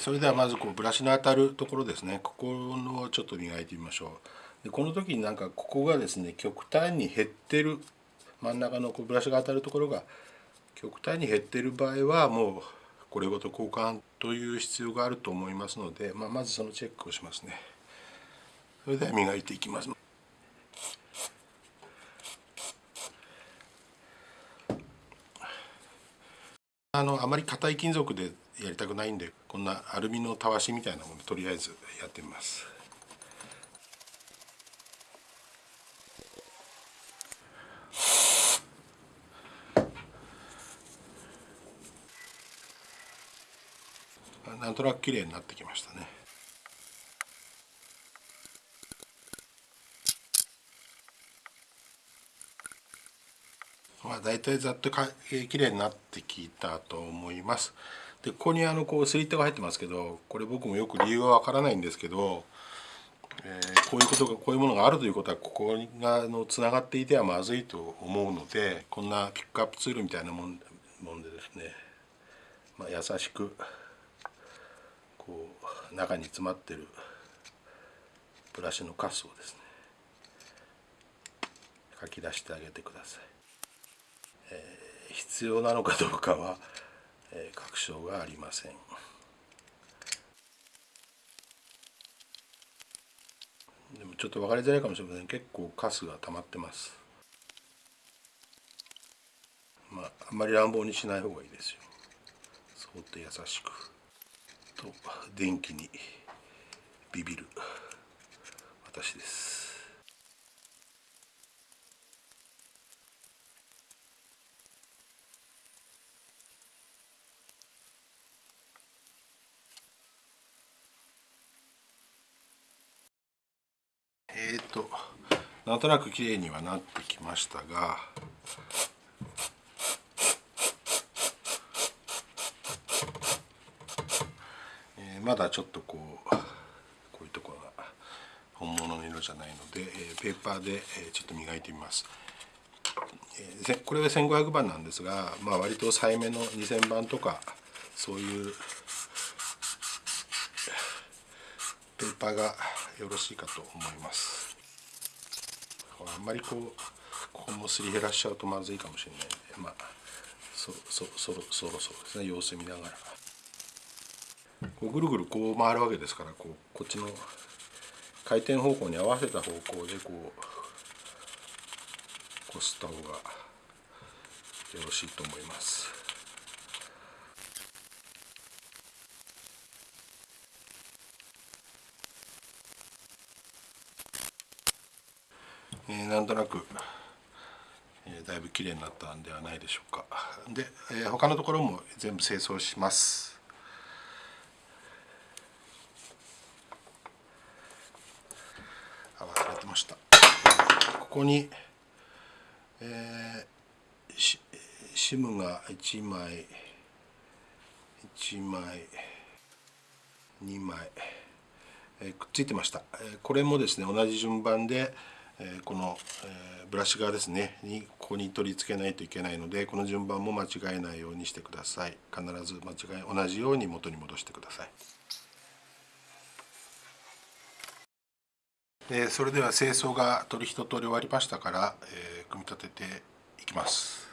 それではまずこうブラシの当たるところですね。ここをちょっと磨いてみましょう。でこの時になんかここがですね極端に減ってる真ん中のこうブラシが当たるところが極端に減ってる場合はもうこれごと交換という必要があると思いますので、まあ、まずそのチェックをしますね。それでは磨いていきます。あのあまり硬い金属でやりたくないんでこんなアルミのたわしみたいなものでとりあえずやってみます。なんとなく綺麗になってきましたね。まあ大体ざっとか、えー、綺麗になってきたと思います。でここにあのこうスリットが入ってますけどこれ僕もよく理由はわからないんですけど、えー、こういうことがこういうものがあるということはここがのつながっていてはまずいと思うのでこんなピックアップツールみたいなもんもんでですね、まあ、優しくこう中に詰まってるブラシのカスをですね書き出してあげてください、必要なのかどうかは、えー、確証がありません。でもちょっと分かりづらいかもしれません。結構カスが溜まってます。まああんまり乱暴にしない方がいいですよ。そって優しく。と電気にビビる私です。えっ、となんとなく綺麗にはなってきましたがまだちょっとこうこういうところが本物の色じゃないので、えペーパーで、えちょっと磨いてみます。えこれは1500番なんですが、まあ、割と細めの2000番とかそういうペーパーがよろしいかと思いますあんまりこうここもすり減らしちゃうとまずいかもしれないんでまあそそそろそろそろですね様子見ながらこうぐるぐるこう回るわけですからこうこっちの回転方向に合わせた方向でこうこすった方がよろしいと思います。え、なんとなく、え、だいぶ綺麗になったんではないでしょうか。で、え、他のところも全部清掃します。ました。ここに、えー、シムが1枚1枚2枚、えー、くっついてました、えー、これもですね同じ順番で、この、ブラシ側ですねにここに取り付けないといけないのでこの順番も間違えないようにしてください必ず間違い同じように元に戻してくださいでそれでは清掃が取り一通り終わりましたから、え組み立てていきます。